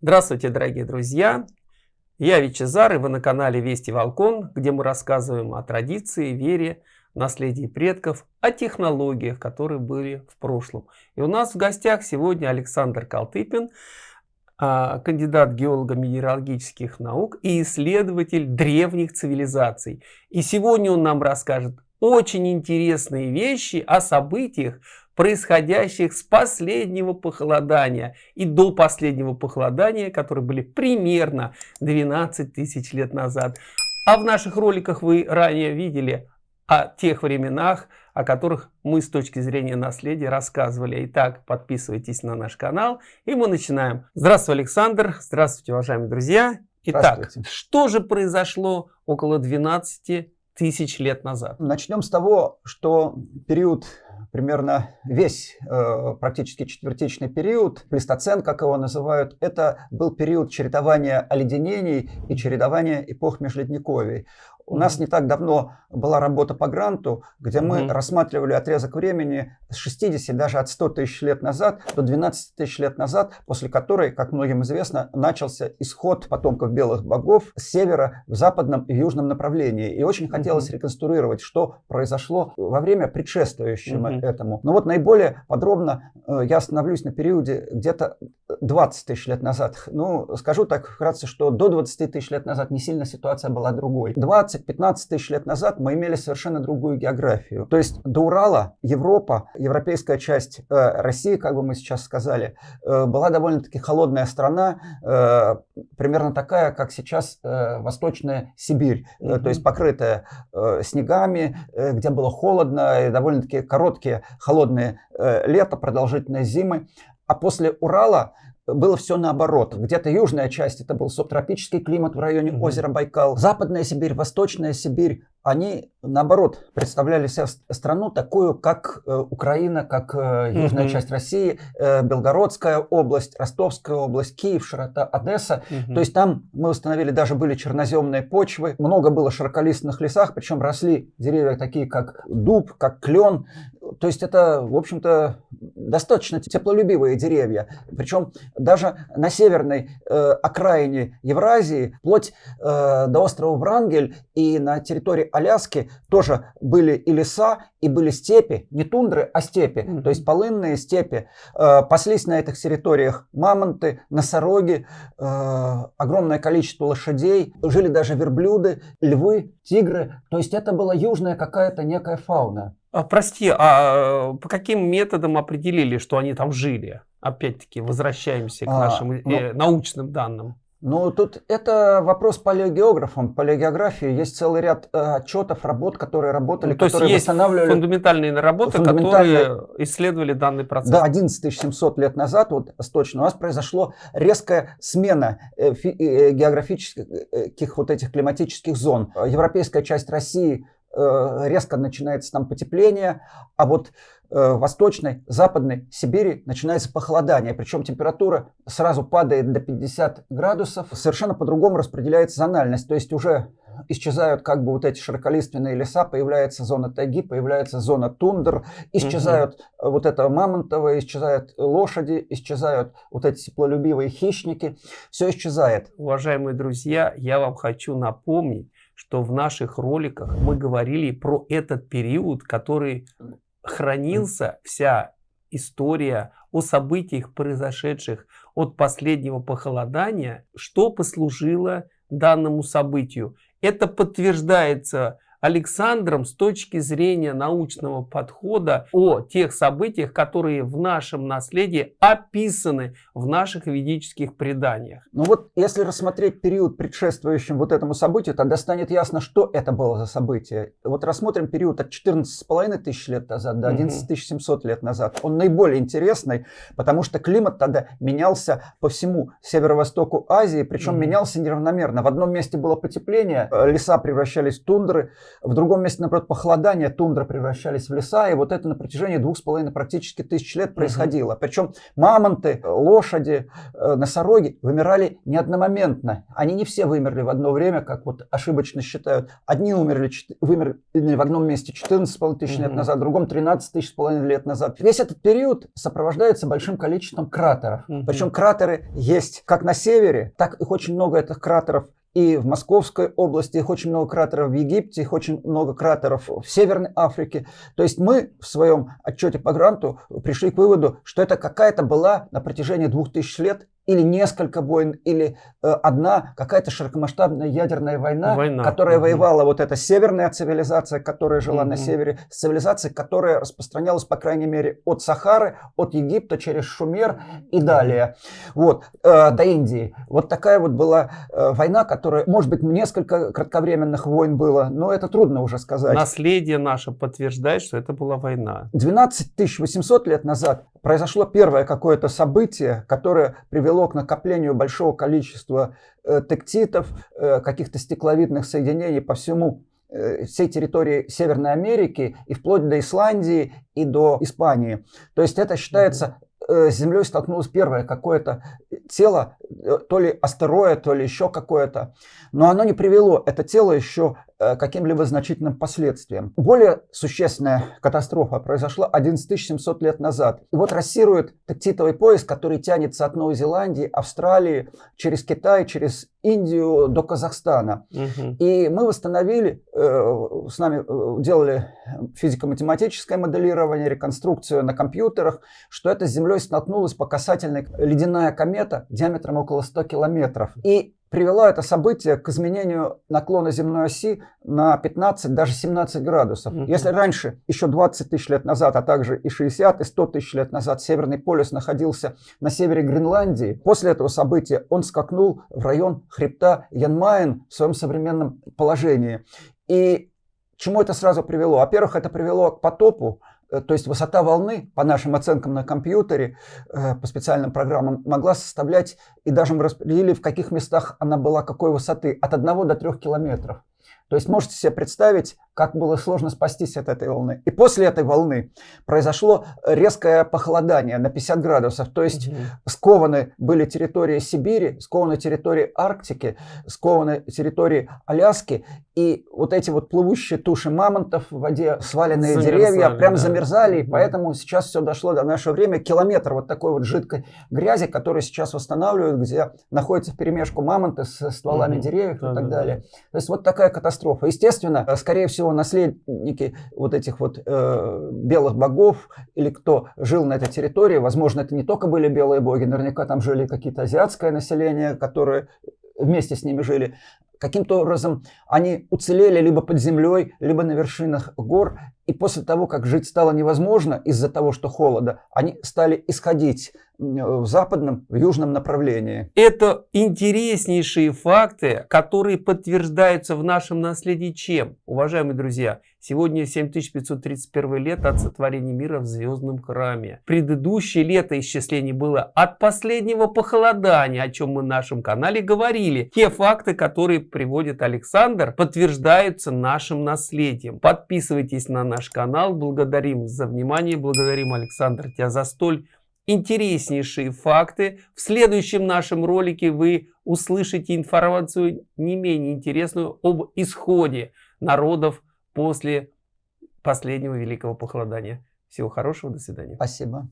Здравствуйте, дорогие друзья! Я Вичезар, и вы на канале Вести Волкон, где мы рассказываем о традиции, вере, наследии предков, о технологиях, которые были в прошлом. И у нас в гостях сегодня Александр Калтыпин, а, кандидат геолого-минералогических наук и исследователь древних цивилизаций. И сегодня он нам расскажет очень интересные вещи о событиях, происходящих с последнего похолодания и до последнего похолодания, которые были примерно 12 тысяч лет назад. А в наших роликах вы ранее видели о тех временах, о которых мы с точки зрения наследия рассказывали. Итак, подписывайтесь на наш канал, и мы начинаем. Здравствуй, Александр. Здравствуйте, уважаемые друзья. Итак, что же произошло около 12 тысяч лет назад? Начнем с того, что период примерно весь э, практически четвертичный период, плестоцен, как его называют, это был период чередования оледенений и чередования эпох межледниковий. У нас не так давно была работа по гранту, где мы mm-hmm. рассматривали отрезок времени с 60, даже от 100 тысяч лет назад до 12 тысяч лет назад, после которой, как многим известно, начался исход потомков белых богов с севера в западном и южном направлении. И очень хотелось mm-hmm. реконструировать, что произошло во время предшествующего mm-hmm. этому. Но вот наиболее подробно э, я остановлюсь на периоде где-то 20 тысяч лет назад. Ну, скажу так вкратце, что до 20 тысяч лет назад не сильно ситуация была другой. 20 10-15 тысяч лет назад мы имели совершенно другую географию. То есть до Урала Европа, европейская часть э, России, как бы мы сейчас сказали, э, была довольно-таки холодная страна, э, примерно такая, как сейчас э, Восточная Сибирь, mm-hmm. то есть покрытая э, снегами, э, где было холодно, и довольно-таки короткие холодные э, лета, продолжительные зимы. А после Урала было все наоборот. Где-то южная часть это был субтропический климат в районе mm-hmm. озера Байкал. Западная Сибирь, Восточная Сибирь, они наоборот представляли себе страну такую, как э, Украина, как э, южная mm-hmm. часть России, э, Белгородская область, Ростовская область, Киев, широта Одесса. Mm-hmm. То есть там мы установили даже были черноземные почвы, много было широколистных лесах, причем росли деревья такие, как дуб, как клен. То есть это, в общем-то, достаточно теплолюбивые деревья. Причем даже на северной э, окраине Евразии, вплоть э, до острова Врангель и на территории Аляски тоже были и леса, и были степи, не тундры, а степи, mm-hmm. то есть полынные степи. Э, паслись на этих территориях мамонты, носороги, э, огромное количество лошадей, жили даже верблюды, львы, тигры. То есть это была южная какая-то некая фауна. А, прости, а по каким методам определили, что они там жили? Опять-таки, возвращаемся к а, нашим э, ну, научным данным. Ну, тут это вопрос палеогеографам, палеогеографии. Есть целый ряд э, отчетов, работ, которые работали, ну, то которые есть восстанавливали... фундаментальные работы, фундаментальные... которые исследовали данный процесс. Да, 11 700 лет назад, вот точно, у нас произошло резкая смена э, фи... э, географических э, вот этих климатических зон. Европейская часть России Э, резко начинается там потепление, а вот э, в восточной, западной Сибири начинается похолодание, причем температура сразу падает до 50 градусов, совершенно по-другому распределяется зональность, то есть уже исчезают как бы вот эти широколиственные леса, появляется зона тайги, появляется зона тундр, исчезают угу. вот это мамонтовое, исчезают лошади, исчезают вот эти теплолюбивые хищники, все исчезает. Уважаемые друзья, я вам хочу напомнить, что в наших роликах мы говорили про этот период, который хранился, вся история о событиях, произошедших от последнего похолодания, что послужило данному событию. Это подтверждается Александром с точки зрения научного подхода о тех событиях, которые в нашем наследии описаны в наших ведических преданиях. Ну вот, если рассмотреть период, предшествующим вот этому событию, тогда станет ясно, что это было за событие. Вот рассмотрим период от 14,5 тысяч лет назад до 11 700 лет назад. Он наиболее интересный, потому что климат тогда менялся по всему северо-востоку Азии, причем менялся неравномерно. В одном месте было потепление, э, леса превращались в тундры, В другом месте, наоборот, похолодание, тундра превращались в леса, и вот это на протяжении двух с половиной практически тысяч лет происходило. Угу. Причем мамонты, лошади, э, носороги вымирали не одномоментно. Они не все вымерли в одно время, как вот ошибочно считают. Одни умерли, вымерли в одном месте 14,5 тысяч угу. лет назад, в другом 13 тысяч с половиной лет назад. Весь этот период сопровождается большим количеством кратеров. Угу. Причем кратеры есть как на севере, так их очень много этих кратеров и в Московской области, их очень много кратеров в Египте, их очень много кратеров в Северной Африке. То есть мы в своем отчете по гранту пришли к выводу, что это какая-то была на протяжении двух тысяч лет или несколько войн, или э, одна какая-то широкомасштабная ядерная война, война. которая угу. воевала вот эта северная цивилизация, которая жила угу. на севере, с цивилизацией, которая распространялась, по крайней мере, от Сахары, от Египта через Шумер и далее, вот, э, до Индии. Вот такая вот была э, война, которая, может быть, несколько кратковременных войн было, но это трудно уже сказать. Наследие наше подтверждает, что это была война. 12 800 лет назад произошло первое какое-то событие, которое привело к накоплению большого количества э, тектитов, э, каких-то стекловидных соединений по всему э, всей территории Северной Америки и вплоть до Исландии и до Испании. То есть это считается с Землей столкнулось первое какое-то тело, то ли астероид, то ли еще какое-то. Но оно не привело это тело еще каким-либо значительным последствиям. Более существенная катастрофа произошла 11 700 лет назад. И вот рассирует тактитовый пояс, который тянется от Новой Зеландии, Австралии, через Китай, через Индию до Казахстана. Угу. И мы восстановили, э, с нами э, делали физико-математическое моделирование, реконструкцию на компьютерах, что это с Землей столкнулась по касательной ледяная комета диаметром около 100 километров. И привело это событие к изменению наклона земной оси на 15, даже 17 градусов. Mm -hmm. Если раньше, еще 20 тысяч лет назад, а также и 60, и 100 тысяч лет назад Северный полюс находился на севере Гренландии, после этого события он скакнул в район хребта Янмайн в своем современном положении. И чему это сразу привело? Во-первых, это привело к потопу, то есть высота волны, по нашим оценкам на компьютере, э, по специальным программам, могла составлять, и даже мы распределили, в каких местах она была какой высоты, от 1 до 3 километров. То есть можете себе представить, как было сложно спастись от этой волны. И после этой волны произошло резкое похолодание на 50 градусов. То есть угу. скованы были территории Сибири, скованы территории Арктики, скованы территории Аляски. И вот эти вот плывущие туши мамонтов в воде, сваленные замерзали, деревья, прям да. замерзали. Угу. Поэтому сейчас все дошло до нашего времени. Километр вот такой вот жидкой грязи, которую сейчас восстанавливают, где находится в перемешку мамонты с стволами угу. деревьев да, и так да, далее. Да. То есть вот такая катастрофа катастрофа. Естественно, скорее всего, наследники вот этих вот э, белых богов или кто жил на этой территории, возможно, это не только были белые боги, наверняка там жили какие-то азиатское население, которые вместе с ними жили. Каким-то образом они уцелели либо под землей, либо на вершинах гор. И после того, как жить стало невозможно из-за того, что холода, они стали исходить в западном, в южном направлении. Это интереснейшие факты, которые подтверждаются в нашем наследии чем? Уважаемые друзья, сегодня 7531 лет от сотворения мира в звездном храме. Предыдущее лето исчислений было от последнего похолодания, о чем мы в нашем канале говорили. Те факты, которые приводит Александр, подтверждаются нашим наследием. Подписывайтесь на наш канал. Благодарим за внимание. Благодарим, Александр, тебя за столь интереснейшие факты. В следующем нашем ролике вы услышите информацию не менее интересную об исходе народов после последнего великого похолодания. Всего хорошего, до свидания. Спасибо.